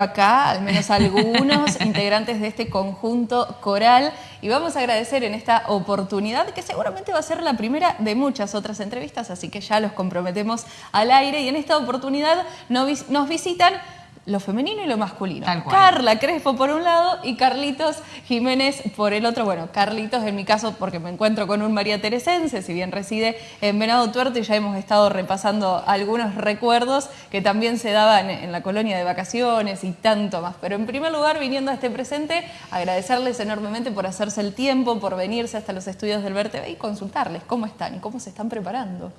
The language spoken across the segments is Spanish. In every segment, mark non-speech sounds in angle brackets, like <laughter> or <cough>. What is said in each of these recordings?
acá, al menos algunos <laughs> integrantes de este conjunto coral, y vamos a agradecer en esta oportunidad, que seguramente va a ser la primera de muchas otras entrevistas, así que ya los comprometemos al aire, y en esta oportunidad nos visitan lo femenino y lo masculino. Carla Crespo por un lado y Carlitos Jiménez por el otro. Bueno, Carlitos en mi caso porque me encuentro con un María Teresense, si bien reside en Venado Tuerto y ya hemos estado repasando algunos recuerdos que también se daban en la colonia de vacaciones y tanto más. Pero en primer lugar, viniendo a este presente, agradecerles enormemente por hacerse el tiempo, por venirse hasta los estudios del VerTV y consultarles cómo están y cómo se están preparando.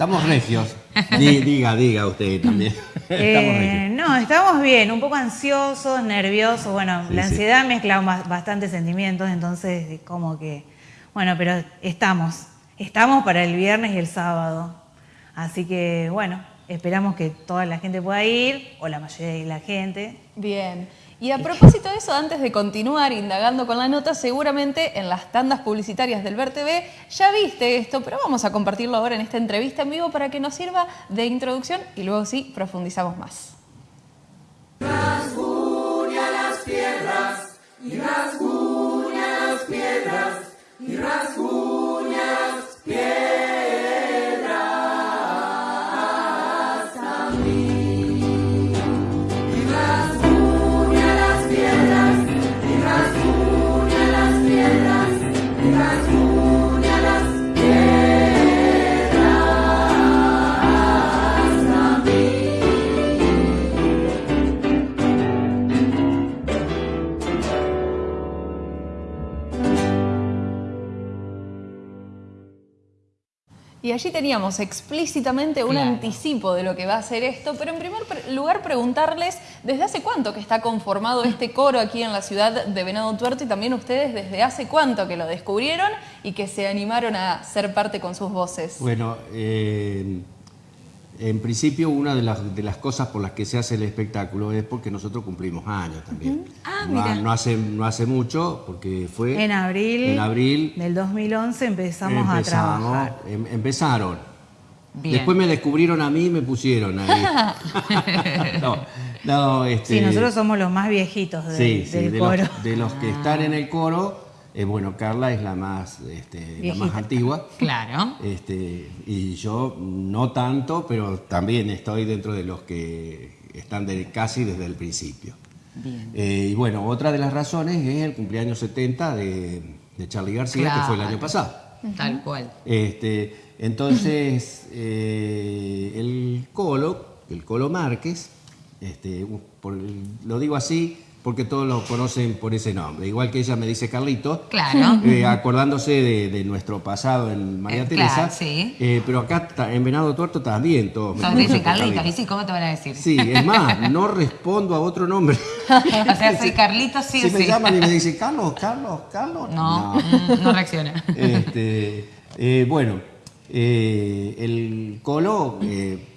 Estamos regios. <laughs> diga, diga usted también. <laughs> Eh, no, estamos bien, un poco ansiosos, nerviosos. Bueno, la ansiedad mezcla bastantes sentimientos, entonces como que, bueno, pero estamos. Estamos para el viernes y el sábado. Así que, bueno, esperamos que toda la gente pueda ir, o la mayoría de la gente. Bien. Y a propósito de eso, antes de continuar indagando con la nota, seguramente en las tandas publicitarias del VerTV ya viste esto, pero vamos a compartirlo ahora en esta entrevista en vivo para que nos sirva de introducción y luego sí profundizamos más. Rasguña las piedras y rasguña las piedras y rasguña las piedras. Y allí teníamos explícitamente un anticipo de lo que va a ser esto, pero en primer lugar preguntarles desde hace cuánto que está conformado este coro aquí en la ciudad de Venado Tuerto y también ustedes desde hace cuánto que lo descubrieron y que se animaron a ser parte con sus voces. Bueno, eh, en principio, una de las, de las cosas por las que se hace el espectáculo es porque nosotros cumplimos años también. ah, no, hace, no hace mucho, porque fue... En abril, en abril del 2011 empezamos, a trabajar. Em, empezaron. Después me descubrieron a mí y me pusieron ahí. <laughs> <laughs> no, este, sí, nosotros somos los más viejitos del coro. de los que están en el coro eh, bueno, Carla es la más, este, más antigua. Claro. Este, y yo no tanto, pero también estoy dentro de los que están casi desde el principio. Bien. Eh, y bueno, otra de las razones es el cumpleaños 70 de, Charlie García, que fue el año pasado. Tal cual. Este, entonces, eh, el Colo, el Colo Márquez, este, lo digo así porque todos lo conocen por ese nombre. Igual que ella me dice Carlito, claro. Eh, acordándose de, nuestro pasado en María eh, Teresa. sí. Eh, pero acá en Venado Tuerto también todos. Todos dicen Carlito, ¿y sí? ¿Cómo te van a decir? Sí, es más, no respondo a otro nombre. <laughs> o sea, soy Carlito, sí Si me llaman y me dicen, Carlos, Carlos, Carlos. No, no, mm, reacciona. <laughs> Este, bueno, el Colo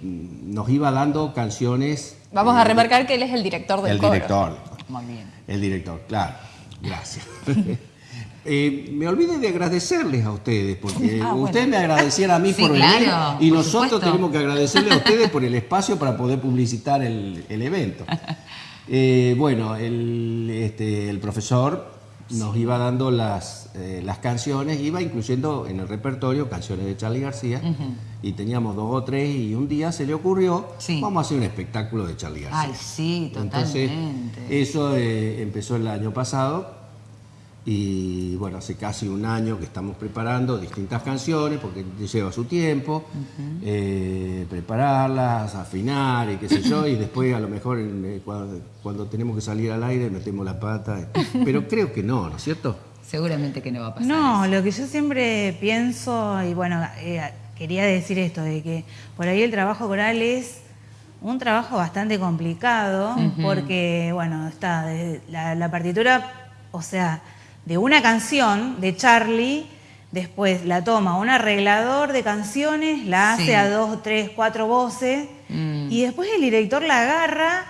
nos iba dando canciones. Vamos a remarcar que él es el director del Colo. El director. Muy bien. El director, claro. Gracias. <laughs> <laughs> Eh, me olvidé de agradecerles a ustedes, porque ah, ustedes me agradecieron a mí por venir y nosotros tenemos que agradecerles a ustedes por el <laughs> espacio para poder publicitar el, evento. Eh, bueno, el, este, el profesor nos iba dando las, eh, las canciones, iba incluyendo en el repertorio canciones de Charlie García, y teníamos dos o tres, y un día se le ocurrió, vamos a hacer un espectáculo de Charlie García. Ay, sí, totalmente. Entonces, eso eh, empezó el año pasado, y bueno, hace casi un año que estamos preparando distintas canciones, porque lleva su tiempo, eh, prepararlas, afinar y qué sé yo, y <laughs> después a lo mejor eh, cuando, tenemos que salir al aire metemos la pata. Pero creo que no, ¿no es cierto? Seguramente que no va a pasar. No, lo que yo siempre pienso, y bueno, eh, quería decir esto, de que por ahí el trabajo coral es un trabajo bastante complicado, porque, bueno, está la, la partitura, o sea, de una canción de Charlie, después la toma un arreglador de canciones, la hace a dos, tres, cuatro voces, mm. y después el director la agarra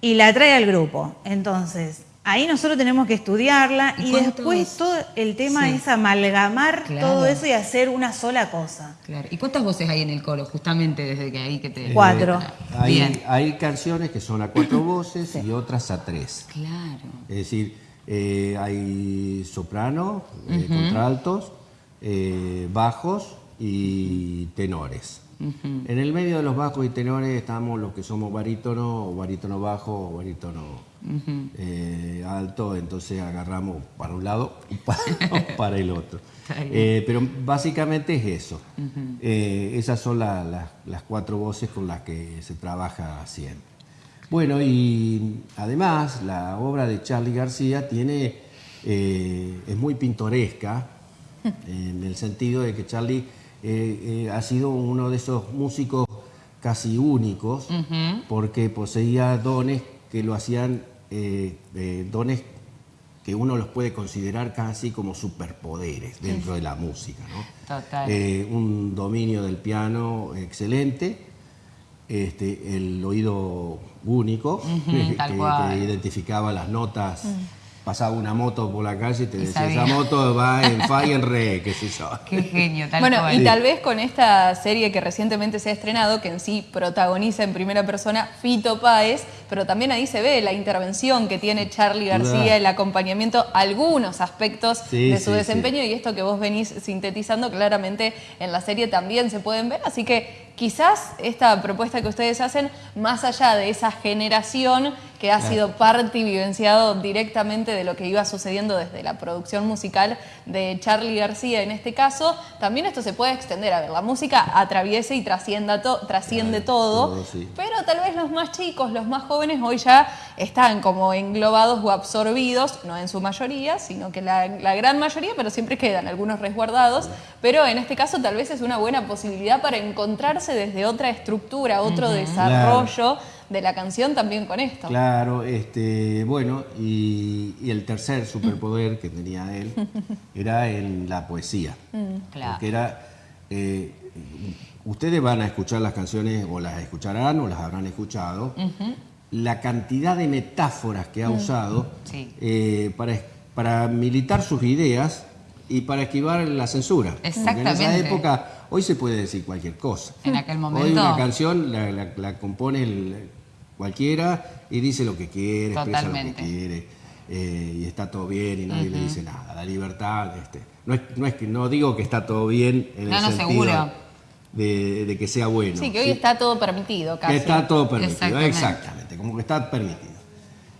y la trae al grupo. Entonces, Ahí nosotros tenemos que estudiarla y, después todo el tema es amalgamar todo eso y hacer una sola cosa. Claro. ¿Y cuántas voces hay en el coro, justamente desde que ahí que te... Cuatro. hay, hay, canciones que son a cuatro voces y otras a tres. Claro. Es decir, eh, hay soprano, eh, contraltos, eh, bajos y tenores. En el medio de los bajos y tenores estamos los que somos barítono, o barítono bajo, o barítono alto, entonces agarramos para un lado <laughs> o para, el otro. Pero básicamente es eso. Esas son las cuatro voces con las que se trabaja siempre. Bueno, y además la obra de Charlie García tiene, es muy pintoresca, <laughs> en el sentido de que Charlie eh, eh, ha sido uno de esos músicos casi únicos, porque poseía dones que lo hacían, eh, dones que uno los puede considerar casi como superpoderes dentro de la música. un dominio del piano excelente, este, el oído único, <laughs> que, identificaba las notas. Mm. Pasaba una moto por la calle y te decía, esa moto va en fa y en re, <laughs> qué sé yo. Qué genio, tal Bueno, y tal vez con esta serie que recientemente se ha estrenado, que en sí protagoniza en primera persona Fito Páez, pero también ahí se ve la intervención que tiene Charlie García, el acompañamiento, algunos aspectos de su desempeño y esto que vos venís sintetizando claramente en la serie también se pueden ver, así que quizás esta propuesta que ustedes hacen, más allá de esa generación que ha sido parte y vivenciado directamente de lo que iba sucediendo desde la producción musical de Charlie García en este caso, también esto se puede extender. A ver, la música atraviesa y trasciende todo, pero tal vez los más chicos, los más jóvenes hoy ya están como englobados o absorbidos, no en su mayoría, sino que la, la gran mayoría, pero siempre quedan algunos resguardados, pero en este caso tal vez es una buena posibilidad para encontrarse desde otra estructura, otro desarrollo de la canción también con esto. Claro, este, bueno, y, el tercer superpoder que tenía él <laughs> era en la poesía. Mm, claro. Porque era. Eh, ustedes van a escuchar las canciones, o las escucharán, o las habrán escuchado. La cantidad de metáforas que ha mm. usado eh, para, para militar sus ideas y para esquivar la censura. Exactamente. en esa época Hoy se puede decir cualquier cosa. En aquel momento. Hoy una canción la, compone cualquiera y dice lo que quiere, expresa lo que quiere. Eh, y está todo bien y nadie le dice nada. La libertad, este, no, es, no es que no digo que está todo bien en el sentido de, que sea bueno. Sí, que hoy está todo permitido, casi. está todo permitido, exactamente. Como que está permitido.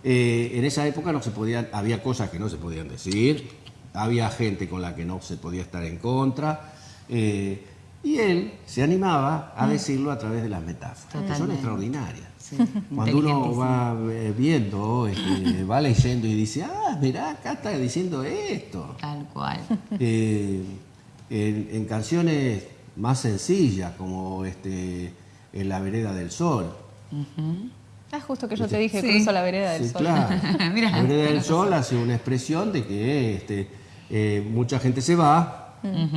Eh, en esa época no se podían, había cosas que no se podían decir, había gente con la que no se podía estar en contra. Eh, y él se animaba a mm. decirlo a través de las metáforas, que son extraordinarias. Cuando uno va eh, viendo, este, va leyendo y dice, ah, mirá, acá está diciendo esto. Tal cual. Eh, en, canciones más sencillas, como este, En la vereda del sol. Ah, justo que yo te dije, cruzo la vereda del sol. Claro. <laughs> la vereda del sol hace una expresión de que este, eh, mucha gente se va,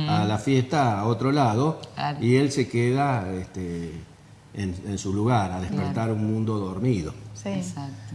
a la fiesta a otro lado y él se queda este, en, su lugar, a despertar un mundo dormido.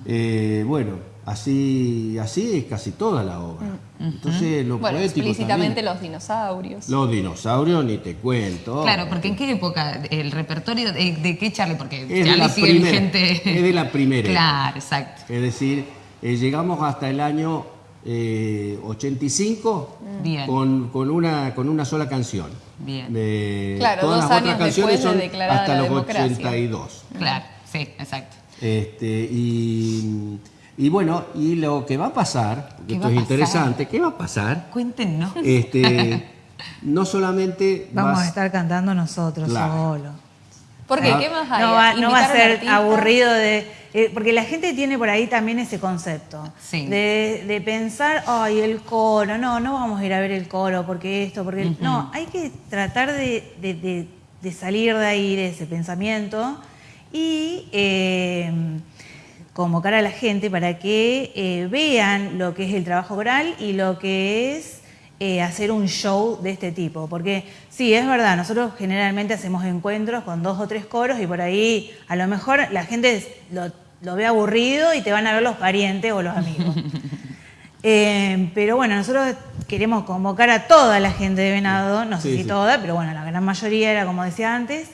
Eh, bueno, así, así es casi toda la obra. Entonces, lo bueno, explícitamente los dinosaurios. Los dinosaurios ni te cuento. Claro, porque ¿en qué época? ¿El repertorio de, qué Charlie? Porque es Charlie sigue gente Es de la primera. claro, exacto. Es decir, eh, llegamos hasta el año 85 eh, Con, con, una, con una sola canción. Bien. claro, todas las otras canciones son hasta los 82. Claro, sí, exacto. Este, y, y, bueno, y lo que va a pasar, esto es interesante, ¿qué va a pasar? Cuéntenos. Este, <laughs> no solamente vamos a estar cantando nosotros solo. ¿Por qué? Ah. ¿Qué más hay? No va, no va a ser aburrido de eh, porque la gente tiene por ahí también ese concepto de, pensar, ay, el coro, no, no vamos a ir a ver el coro porque esto, porque... No, hay que tratar de, salir de ahí, de ese pensamiento y eh, convocar a la gente para que eh, vean lo que es el trabajo oral y lo que es hacer un show de este tipo. Porque sí, es verdad, nosotros generalmente hacemos encuentros con dos o tres coros y por ahí a lo mejor la gente lo lo ve aburrido y te van a ver los parientes o los amigos. <laughs> Eh, pero bueno, nosotros queremos convocar a toda la gente de Venado, no sé si toda, pero bueno, la gran mayoría era como decía antes,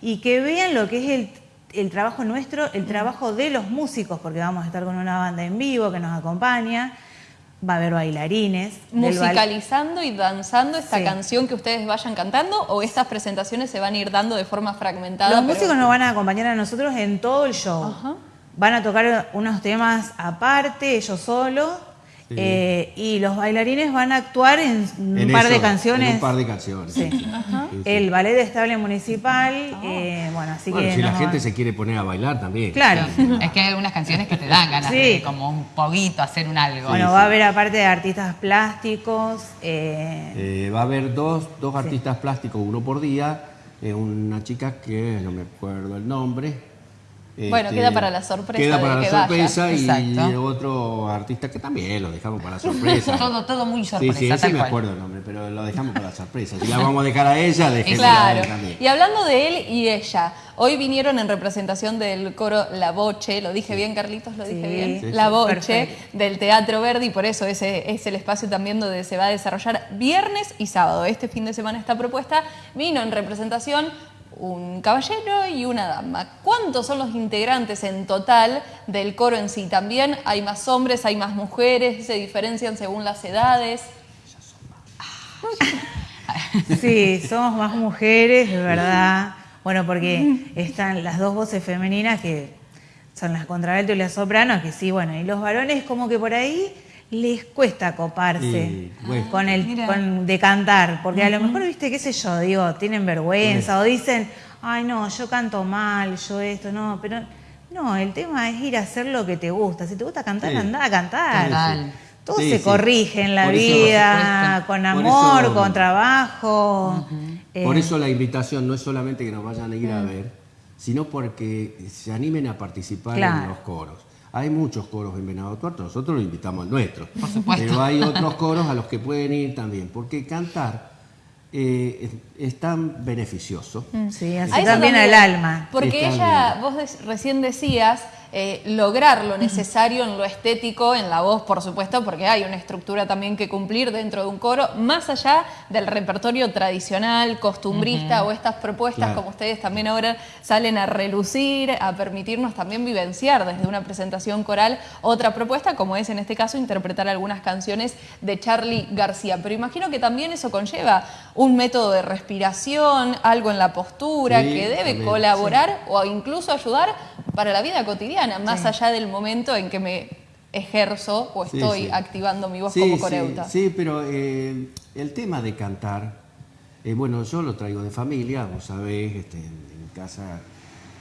y que vean lo que es el, trabajo nuestro, el trabajo de los músicos, porque vamos a estar con una banda en vivo que nos acompaña, va a haber bailarines. ¿Musicalizando y danzando esta canción que ustedes vayan cantando o estas presentaciones se van a ir dando de forma fragmentada? Los músicos nos van a acompañar a nosotros en todo el show. Van a tocar unos temas aparte, ellos solos eh, y los bailarines van a actuar en, un par de canciones. un par de canciones. El ballet estable municipal, ah. eh, bueno, así que... si la gente se quiere poner a bailar también. Claro. es que hay algunas canciones que te dan ganas de como un poquito hacer un algo. Bueno, va a haber aparte de artistas plásticos... Eh, va a haber dos, dos artistas plásticos, uno por día, una chica que no me acuerdo el nombre, bueno, este, queda para la sorpresa. Queda para la sorpresa y otro artista que también lo dejamos para la <laughs> sorpresa. todo, todo muy sorpresa. Sí, sí, ese me acuerdo el nombre, pero lo dejamos para la sorpresa. Si la vamos a dejar a ella, <laughs> dejémosla a él también. Y hablando de él y ella, hoy vinieron en representación del coro La Boche, lo dije bien, Carlitos, lo dije bien. la Boche del Teatro Verde y por eso ese es el espacio también donde se va a desarrollar viernes y sábado. Este fin de semana esta propuesta vino en representación un caballero y una dama. ¿Cuántos son los integrantes en total del coro en sí? También hay más hombres, hay más mujeres, se diferencian según las edades. Sí, somos más mujeres, de verdad. Bueno, porque están las dos voces femeninas que son las contralto y las sopranos, que sí, bueno, y los varones como que por ahí les cuesta coparse con el con, de cantar, porque a lo mejor, viste, qué sé yo, digo, tienen vergüenza o dicen, ay no, yo canto mal, yo esto, no, pero no, el tema es ir a hacer lo que te gusta. Si te gusta cantar, anda a cantar. Todo se corrige en la vida, con amor, con trabajo. Por eso la invitación no es solamente que nos vayan a ir a mm. ver, sino porque se animen a participar en los coros. Hay muchos coros en Venado Tuerto, nosotros lo invitamos al nuestro. Pero hay otros coros a los que pueden ir también, porque cantar eh, es, tan beneficioso. Mm. Sí, así también al alma. Porque ella, vos recién decías eh, lograr lo necesario en lo estético, en la voz, por supuesto, porque hay una estructura también que cumplir dentro de un coro, más allá del repertorio tradicional, costumbrista o estas propuestas, como ustedes también ahora salen a relucir, a permitirnos también vivenciar desde una presentación coral otra propuesta, como es en este caso interpretar algunas canciones de Charlie García. Pero imagino que también eso conlleva un método de respiración, algo en la postura, que debe colaborar o incluso ayudar para la vida cotidiana, más allá del momento en que me ejerzo o estoy activando mi voz como coreuta. Sí, pero eh, el tema de cantar, eh, bueno, yo lo traigo de familia, vos sabés, este, en, casa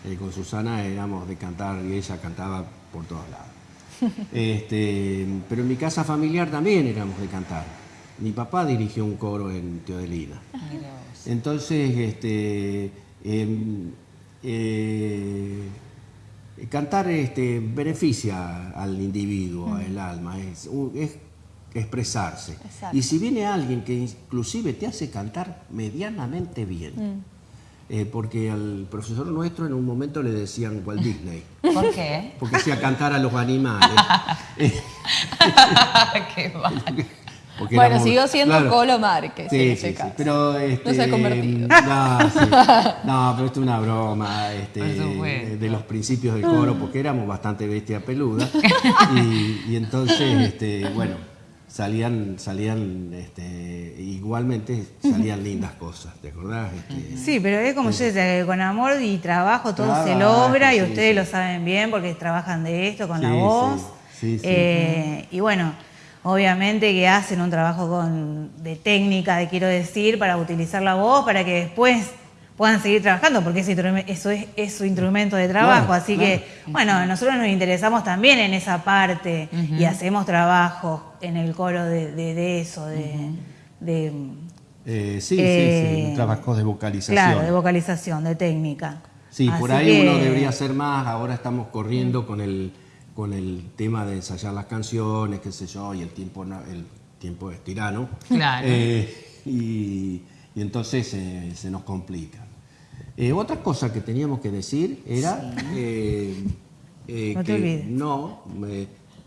eh, con Susana éramos de cantar y ella cantaba por todos lados. <laughs> este, pero en mi casa familiar también éramos de cantar. Mi papá dirigió un coro en Teodelina. Entonces, este, em, Cantar este, beneficia al individuo, al alma, es, expresarse. Y si viene alguien que inclusive te hace cantar medianamente bien, mm. eh, porque al profesor nuestro en un momento le decían Walt Disney. <laughs> ¿Por qué? Porque hacía cantar a los animales. <laughs> <laughs> qué mal. Bueno, siguió siendo Colo Márquez sí, sí, Sí, pero, este, no se ha convertido. No, pero esto es una broma este, de, los principios del coro, porque éramos bastante bestia peluda. <laughs> y, entonces, este, bueno, salían, salían este, igualmente salían lindas cosas, ¿te acordás? Este, sí, pero es como yo decía, con amor y trabajo todo se logra y ustedes lo saben bien porque trabajan de esto con la voz. Eh, y bueno obviamente que hacen un trabajo de técnica, de quiero decir, para utilizar la voz, para que después puedan seguir trabajando, porque eso es, su instrumento de trabajo. Así que, bueno, nosotros nos interesamos también en esa parte y hacemos trabajo en el coro de, eso, de... Eh, sí, sí, sí, eh, trabajos de vocalización. Claro, de vocalización, de técnica. Sí, por ahí uno debería hacer más, ahora estamos corriendo con el con el tema de ensayar las canciones, qué sé yo, y el tiempo, el tiempo es tirano. Claro. <laughs> Eh, y, entonces se nos complica. Eh, otra cosa que teníamos que decir era eh, no que no,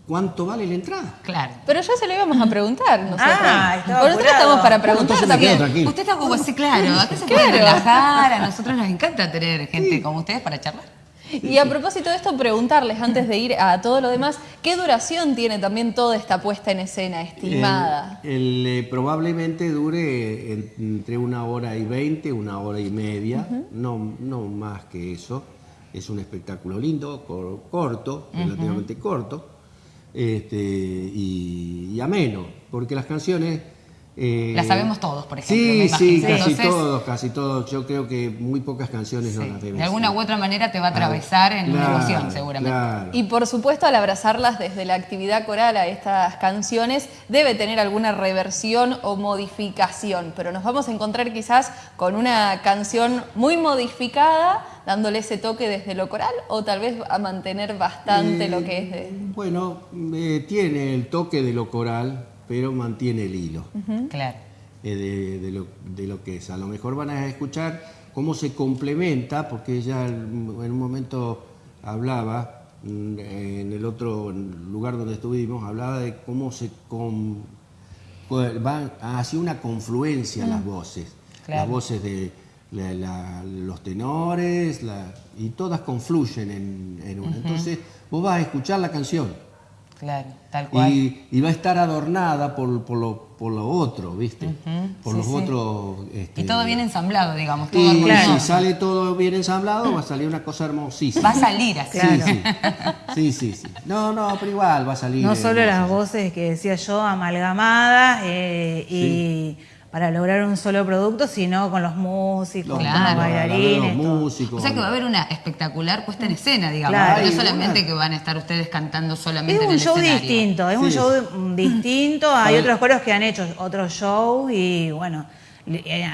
¿Cuánto vale la entrada? Claro. Pero ya se lo íbamos a preguntar nosotros. Ah, nosotros estamos para Bueno, preguntar quedo también. tranquilo. Usted está como así, claro. Acá se puede Claro. relajar. A nosotros nos encanta tener gente como ustedes para charlar. Y a propósito de esto, preguntarles antes de ir a todo lo demás, ¿qué duración tiene también toda esta puesta en escena estimada? El, el, eh, probablemente dure en- entre una hora y veinte, una hora y media, no, no más que eso. Es un espectáculo lindo, cor- corto, relativamente corto, este, y, y ameno, porque las canciones... eh, Las sabemos todos, por ejemplo, me Sí, sí, casi Entonces- todos, casi todos. Yo creo que muy pocas canciones no las deben De alguna u otra manera te va a atravesar en una Claro, emoción, seguramente. claro. Y por supuesto, al abrazarlas desde la actividad coral a estas canciones, debe tener alguna reversión o modificación, pero nos vamos a encontrar quizás con una canción muy modificada, dándole ese toque desde lo coral, o tal vez a mantener bastante lo que es de... Bueno, eh, tiene el toque de lo coral, pero mantiene el hilo Claro. eh, de, de lo, de lo que es. A lo mejor van a escuchar cómo se complementa, porque ella en un momento hablaba, mm, en el otro lugar donde estuvimos, hablaba de cómo se com- co- van hacia una confluencia las voces. Claro. Las voces de la- la- los tenores, la- y todas confluyen en, en una. Entonces, vos vas a escuchar la canción. Claro, tal cual. Y, y va a estar adornada por, por lo, por lo otro, ¿viste? Por Sí, los sí. otros... este, Y todo bien ensamblado, digamos, todo y si sale todo bien ensamblado, va a salir una cosa hermosísima. Va a salir así. Claro. Sí, sí. sí, sí, sí. No, no, pero igual va a salir. No solo las voces que decía yo, amalgamadas, eh, y para lograr un solo producto, sino con los músicos, Los, con Claro. los los bailarines. músicos. O sea que va a haber una espectacular puesta en escena, digamos. Claro. No solamente que van a estar ustedes cantando solamente Es en un el show escenario. distinto, es un show <laughs> distinto. Hay otros coros que han hecho otros shows y bueno, le- eh,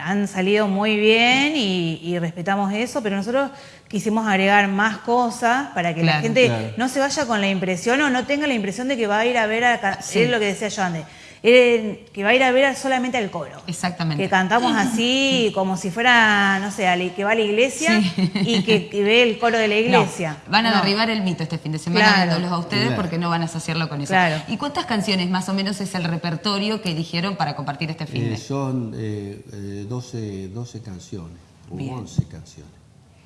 han salido muy bien y, y respetamos eso, pero nosotros quisimos agregar más cosas para que la gente Claro. no se vaya con la impresión o no tenga la impresión de que va a ir a ver a Sí. es lo que decía yo antes. Eh, que va a ir a ver solamente al coro. Exactamente. Que cantamos así, <clears throat> como si fuera, no sé, que va a la iglesia Sí. y que, que ve el coro de la <laughs> iglesia. No, van a No. derribar el mito este fin de semana Claro. a ustedes Claro. porque no van a asociarlo con eso. Claro. ¿Y cuántas canciones más o menos es el repertorio que eligieron para compartir este fin Eh, de son eh, eh, 12, 12 canciones, o Bien. 11 canciones.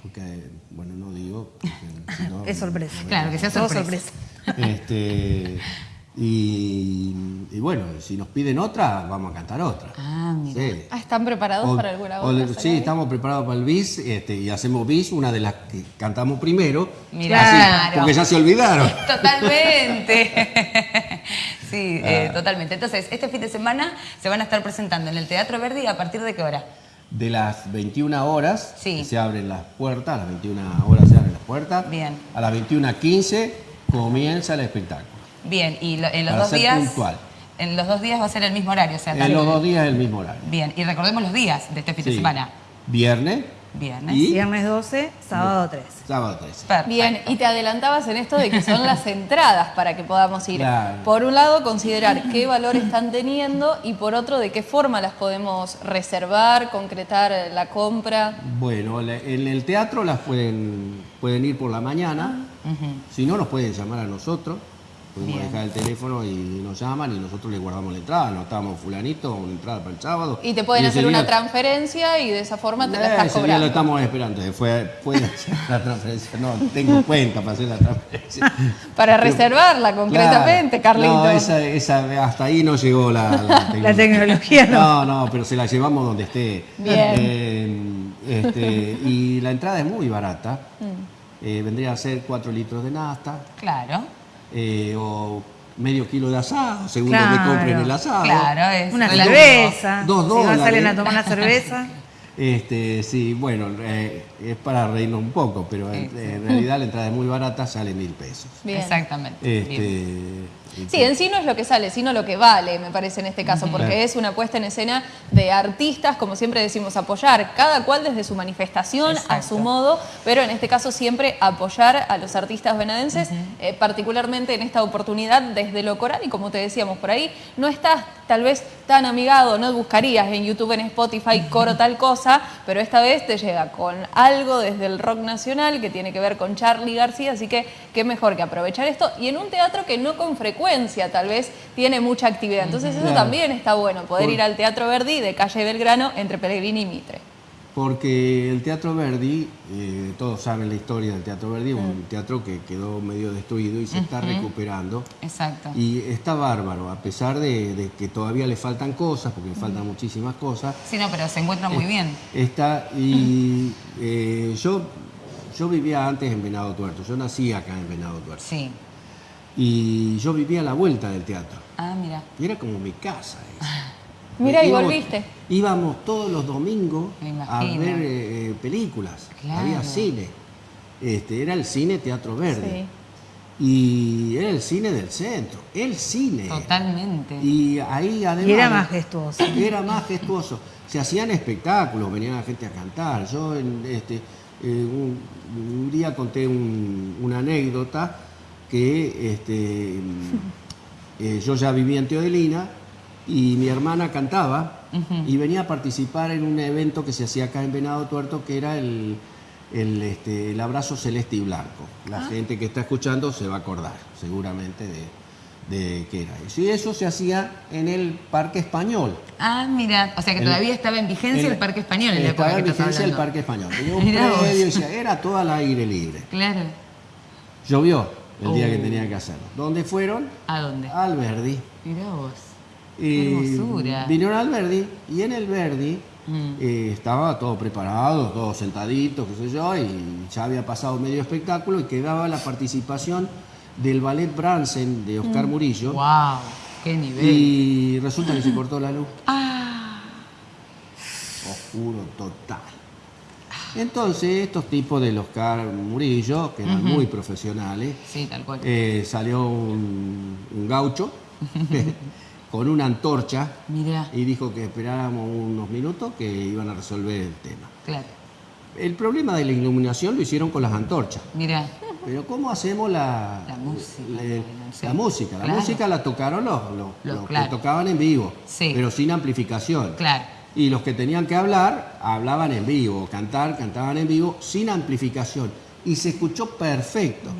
Porque, eh, bueno, no digo. porque <laughs> si no- Es sorpresa. Claro, que sea Todo sorpresa. Este, y, y bueno, si nos piden otra, vamos a cantar otra. Ah, mira. Sí. Ah, ¿Están preparados O- para alguna otra? sí, estamos preparados para el bis este, y hacemos bis, una de las que cantamos primero. Mirá. así, Claro. porque ya se olvidaron. <laughs> Totalmente. <laughs> Sí, eh, totalmente. Entonces, este fin de semana se van a estar presentando en el Teatro Verdi a partir de qué hora? De las 21 horas Sí. se abren las puertas, a las 21 horas se abren las puertas. Bien. A las 21.15 comienza el espectáculo. Bien, y lo- en los Para dos ser días. puntual. En los dos días va a ser el mismo horario, o sea, En los dos días el mismo horario. Bien, y recordemos los días de este fin de semana. Viernes Viernes. y Viernes 12, sábado 13. sábado 13. Perfecto. Bien, y te adelantabas en esto de que son las <laughs> entradas para que podamos ir. Claro. Por un lado, considerar qué valor están teniendo y por otro, de qué forma las podemos reservar, concretar la compra. Bueno, en el teatro las pueden, pueden ir por la mañana. Si no, nos pueden llamar a nosotros. Podemos Bien. dejar el teléfono y nos llaman y nosotros les guardamos la entrada. Anotamos fulanito, una entrada para el sábado. Y te pueden hacer una día- transferencia y de esa forma te la Eh, estás ese día cobrando. lo estamos esperando. Fue, puede hacer la transferencia. No, tengo <laughs> cuenta para hacer la transferencia. Para reservarla concretamente, Claro. Carlito. No, esa, esa- hasta ahí no llegó la, la <laughs> tecnología. La tecnología no. No, no, pero se la llevamos donde esté. Bien. Eh, este, y la entrada es muy barata. <laughs> Mm. Eh, vendría a ser 4 litros de nafta Claro, eh, o medio kilo de asado, según Claro. donde compren el asado. claro, es Una cerveza. Dos si no dólares. salen a tomar una cerveza. <laughs> Este, sí, bueno, eh, es para reírnos un poco, pero en, en realidad la entrada es muy barata, sale mil pesos. Bien. Exactamente. Este, Bien. Sí, en sí no es lo que sale, sino lo que vale, me parece en este caso, porque es una puesta en escena de artistas, como siempre decimos, apoyar, cada cual desde su manifestación, a su modo, pero en este caso siempre apoyar a los artistas venadenses, eh, particularmente en esta oportunidad desde lo coral, y como te decíamos por ahí, no estás tal vez tan amigado, no buscarías en YouTube, en Spotify, coro tal cosa, pero esta vez te llega con algo desde el rock nacional que tiene que ver con Charlie García, así que qué mejor que aprovechar esto, y en un teatro que no con frecuencia tal vez tiene mucha actividad. Entonces eso también está bueno, poder ir al Teatro Verdi de calle Belgrano entre Pellegrini y Mitre. Porque el Teatro Verdi, eh, todos saben la historia del Teatro Verdi, un teatro que quedó medio destruido y se está recuperando. Exacto. Y está bárbaro, a pesar de, que todavía le faltan cosas, porque le faltan muchísimas cosas. Sí, no, pero se encuentra muy bien. Está, y eh, yo, yo vivía antes en Venado Tuerto, yo nací acá en Venado Tuerto. Sí. Y yo vivía a la vuelta del teatro. Ah, mira. Y era como mi casa. <laughs> mira, y volviste. Íbamos todos los domingos a ver eh, películas. Había cine. Este, era el cine Teatro Verde. Y era el cine del centro, el cine. Totalmente. Y ahí además... Y era majestuoso. <laughs> Era majestuoso. Se hacían espectáculos, venía la gente a cantar. Yo este, eh, un, día conté una anécdota que este, <laughs> eh, yo ya vivía en Teodelina y mi hermana cantaba y venía a participar en un evento que se hacía acá en Venado Tuerto que era el, el, este, el abrazo celeste y blanco. La ah. gente que está escuchando se va a acordar seguramente de, de qué era eso. Y eso se hacía en el Parque Español. Ah, mira, o sea que todavía estaba en vigencia el, Parque Español. En estaba en vigencia el Parque Español. Tenía un predio, era todo al aire libre. Claro. Llovió el día que oh. tenía que hacerlo. ¿Dónde fueron? ¿A dónde? Al Verdi. Mirá vos. Y Vinieron al Verdi y en el Verdi mm. eh, estaba todo preparado, todos sentaditos, qué sé yo, y ya había pasado medio espectáculo y quedaba la participación del ballet Bransen de Oscar mm. Murillo. ¡Wow! ¡Qué nivel! Y resulta que se cortó la luz. ¡Ah! Oscuro total. Entonces, estos tipos del Oscar Murillo, que eran muy profesionales, eh, salió un, gaucho <laughs> con una antorcha y dijo que esperáramos unos minutos que iban a resolver el tema. Claro. El problema de la iluminación lo hicieron con las antorchas. Mira. Pero ¿cómo hacemos la, la música? La, música. La música la tocaron los, los, que tocaban en vivo, pero sin amplificación. Claro y los que tenían que hablar hablaban en vivo, cantar, cantaban en vivo sin amplificación. Y se escuchó perfecto.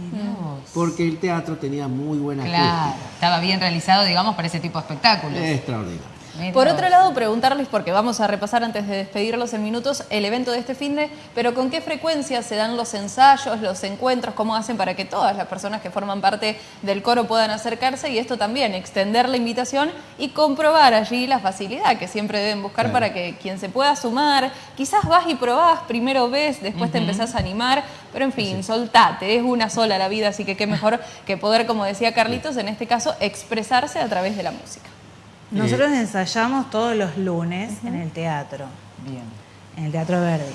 Porque el teatro tenía muy buena claro, Estaba bien realizado, digamos, para ese tipo de espectáculos. Extraordinario. Por otro lado, preguntarles, porque vamos a repasar antes de despedirlos en minutos, el evento de este fin de, pero con qué frecuencia se dan los ensayos, los encuentros, cómo hacen para que todas las personas que forman parte del coro puedan acercarse y esto también, extender la invitación y comprobar allí la facilidad que siempre deben buscar para que quien se pueda sumar, quizás vas y probás, primero ves, después te empezás a animar, pero en fin, soltate, es una sola la vida, así que qué mejor que poder, como decía Carlitos, en este caso, expresarse a través de la música. Nosotros ensayamos todos los lunes en el teatro. Bien. En el Teatro Verde.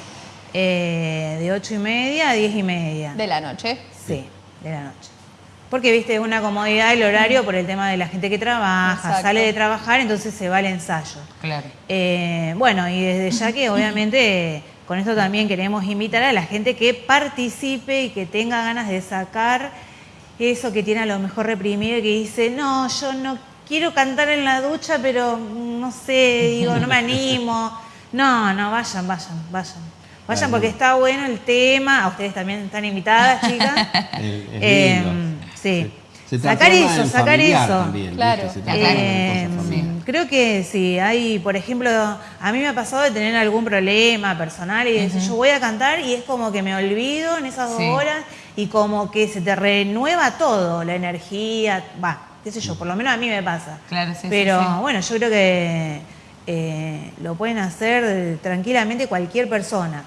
Eh, de ocho y media a diez y media. ¿De la noche? Sí, de la noche. Porque, viste, es una comodidad el horario por el tema de la gente que trabaja, sale de trabajar, entonces se va al ensayo. Claro. Eh, bueno, y desde ya que <laughs> obviamente con esto también queremos invitar a la gente que participe y que tenga ganas de sacar eso que tiene a lo mejor reprimido y que dice, no, yo no quiero cantar en la ducha, pero no sé, digo, no me animo. No, no, vayan, vayan, vayan. Vayan porque está bueno el tema. A ustedes también están invitadas, chicas. <laughs> Eh, sí. sacar eso, sacar eso. claro. Eh, creo que sí, hay, por ejemplo, a mí me ha pasado de tener algún problema personal y decir, yo voy a cantar y es como que me olvido en esas dos horas y como que se te renueva todo, la energía, va, qué sé yo, por lo menos a mí me pasa. Claro, sí, Pero bueno, yo creo que eh, lo pueden hacer tranquilamente cualquier persona.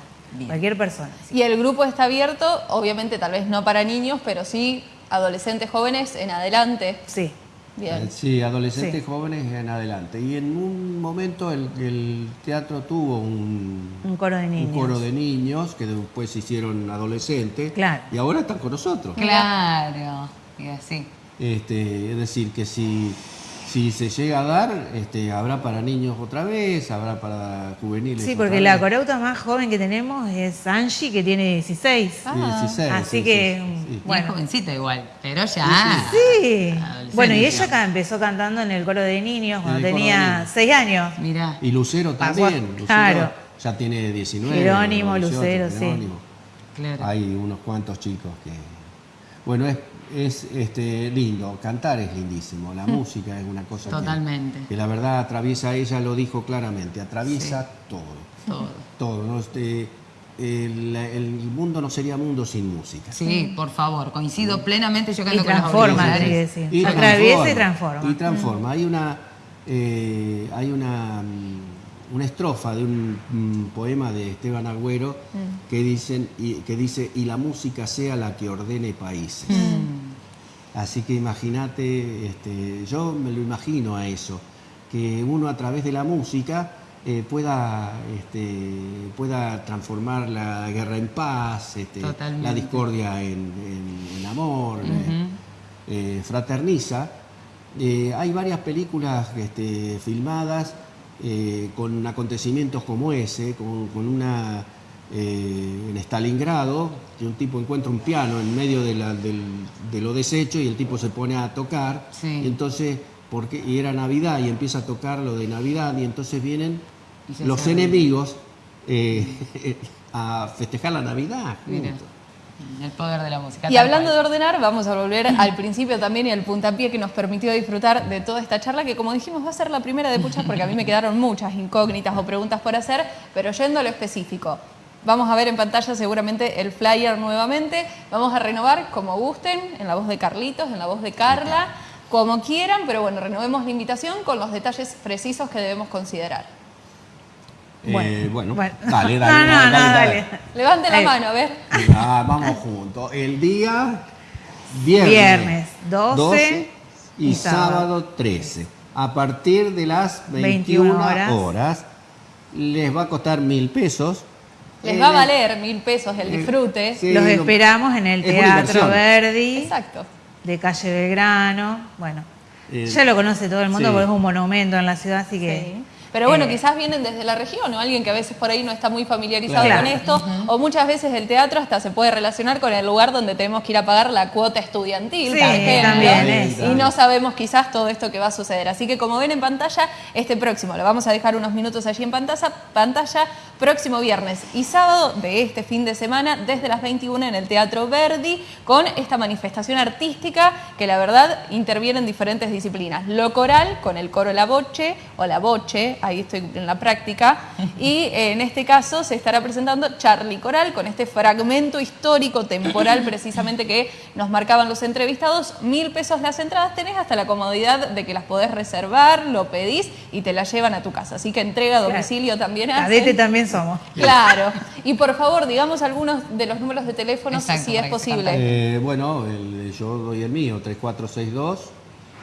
Cualquier persona. Y el grupo está abierto, obviamente tal vez no para niños, pero sí adolescentes jóvenes en adelante. Sí. Bien. Eh, sí, adolescentes jóvenes en adelante. Y en un momento el, teatro tuvo un, un, coro de niños. Un coro de niños que después se hicieron adolescentes. Claro. Y ahora están con nosotros. Claro. Y así. Este, es decir, que si si se llega a dar, este, habrá para niños otra vez, habrá para juveniles. Sí, porque la corauta más joven que tenemos es Angie, que tiene 16. Ah, 16 Así que, bueno. jovencita igual, pero ya. Sí. Bueno, y ella acá empezó cantando en el coro de niños cuando tenía 6 años. Mirá. Y Lucero también. Lucero claro. Ya tiene 19. Jerónimo, Lucero, sí. Claro. Hay unos cuantos chicos que. Bueno, es es este, lindo, cantar es lindísimo, la mm. música es una cosa Totalmente. Que, la verdad atraviesa, ella lo dijo claramente, atraviesa todo. Todo. Todo. Este, el, mundo no sería mundo sin música. Sí, por favor, coincido plenamente, yo canto y transforma, con Y Atraviesa y transforma. Y transforma. Hay una, eh, hay una mm, una estrofa de un, poema de Esteban Agüero mm. que, dicen, y, que dice, y la música sea la que ordene países. Mm. Así que imagínate, este, yo me lo imagino a eso, que uno a través de la música eh, pueda, este, pueda transformar la guerra en paz, este, la discordia en, amor, eh, eh, fraterniza. hay varias películas filmadas con acontecimientos como ese, con, una eh, en Stalingrado, que un tipo encuentra un piano en medio de, lo deshecho y el tipo se pone a tocar, y entonces, porque, y era Navidad y empieza a tocar lo de Navidad y entonces vienen los enemigos eh, <laughs> a festejar la Navidad. El poder de la música. Y hablando de ordenar, vamos a volver al principio también y al puntapié que nos permitió disfrutar de toda esta charla, que como dijimos va a ser la primera de muchas, porque a mí me quedaron muchas incógnitas o preguntas por hacer, pero yendo a lo específico. Vamos a ver en pantalla seguramente el flyer nuevamente. Vamos a renovar como gusten, en la voz de Carlitos, en la voz de Carla, como quieran, pero bueno, renovemos la invitación con los detalles precisos que debemos considerar. Eh, bueno, dale, dale, dale, Levante la mano, a ver. Ah, vamos juntos. El día viernes, viernes 12, y, sábado. 13. A partir de las 21, horas. les va a costar mil pesos. Les va a valer mil pesos el disfrute. Los esperamos en el Teatro Verdi. Exacto. De calle Belgrano. Bueno, eh, ya lo conoce todo el mundo porque es un monumento en la ciudad, así que pero bueno, eh. quizás vienen desde la región o alguien que a veces por ahí no está muy familiarizado con esto, o muchas veces el teatro hasta se puede relacionar con el lugar donde tenemos que ir a pagar la cuota estudiantil, por ejemplo, y no sabemos quizás todo esto que va a suceder. Así que como ven en pantalla, este próximo, lo vamos a dejar unos minutos allí en pantalla, pantalla próximo viernes y sábado de este fin de semana desde las 21 en el Teatro Verdi con esta manifestación artística que la verdad interviene en diferentes disciplinas. Lo coral con el coro La Boche o La Boche, ahí estoy en la práctica, <laughs> y eh, en este caso se estará presentando Charlie Coral con este fragmento histórico, temporal <laughs> precisamente que nos marcaban los entrevistados, mil pesos las entradas, tenés hasta la comodidad de que las podés reservar, lo pedís y te las llevan a tu casa, así que entrega a domicilio también Cadete también somos. <laughs> Claro, y por favor, digamos algunos de los números de teléfono si es posible. Eh, bueno, yo doy el mío, 3462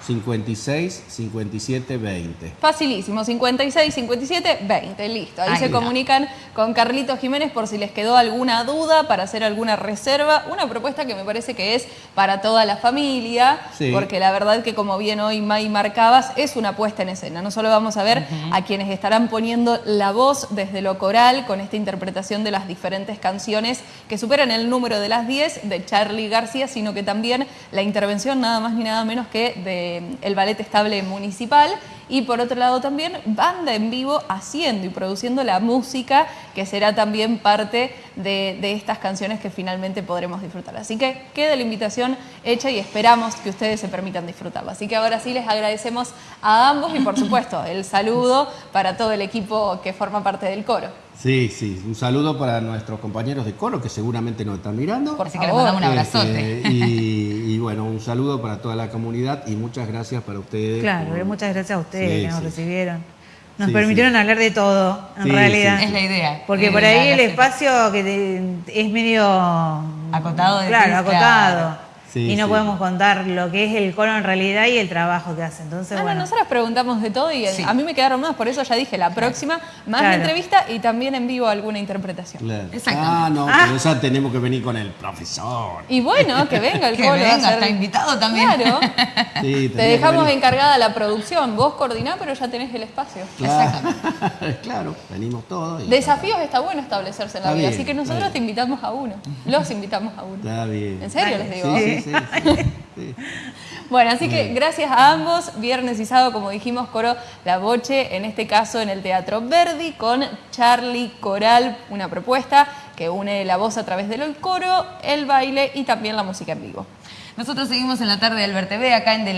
56 57 20. Facilísimo, 56 57 20, listo. Ahí, se comunican con Carlitos Jiménez por si les quedó alguna duda para hacer alguna reserva. Una propuesta que me parece que es para toda la familia, porque la verdad que como bien hoy May marcabas, es una puesta en escena. No solo vamos a ver a quienes estarán poniendo la voz desde lo coral con esta interpretación de las diferentes canciones que superan el número de las 10 de Charlie García, sino que también la intervención nada más ni nada menos que de el Ballet Estable Municipal y por otro lado también banda en vivo haciendo y produciendo la música que será también parte de, estas canciones que finalmente podremos disfrutar. Así que queda la invitación hecha y esperamos que ustedes se permitan disfrutarla. Así que ahora sí les agradecemos a ambos y por supuesto el saludo para todo el equipo que forma parte del coro. Sí, sí, un saludo para nuestros compañeros de coro que seguramente nos están mirando. Por si que les mandamos un abrazote. Este, y, bueno, un saludo para toda la comunidad y muchas gracias para ustedes. Claro, muchas gracias a ustedes que nos recibieron. Nos permitieron hablar de todo, en realidad. Es la idea. Porque por ahí el espacio que es medio... Acotado. De claro, acotado. Y no podemos contar lo que es el coro en realidad y el trabajo que hace. Entonces, ah, bueno. nosotros preguntamos de todo y a mí me quedaron más, por eso ya dije, la próxima, más entrevista y también en vivo alguna interpretación. Ah, no, ah. pero esa tenemos que venir con el profesor. Y bueno, que venga el <laughs> que venga, está invitado también. Claro. <laughs> te dejamos encargada la producción, vos coordinás, pero ya tenés el espacio. Claro, <laughs> claro venimos todos. Desafíos está bueno establecerse en la vida, así que nosotros te invitamos a uno, los invitamos a uno. Está bien. ¿En serio les digo? Sí. Bueno, así que gracias a ambos, viernes y sábado, como dijimos, coro La Boche, en este caso en el Teatro Verdi, con Charlie Coral, una propuesta que une la voz a través del coro, el baile y también la música en vivo. Nosotros seguimos en la tarde del TV acá en De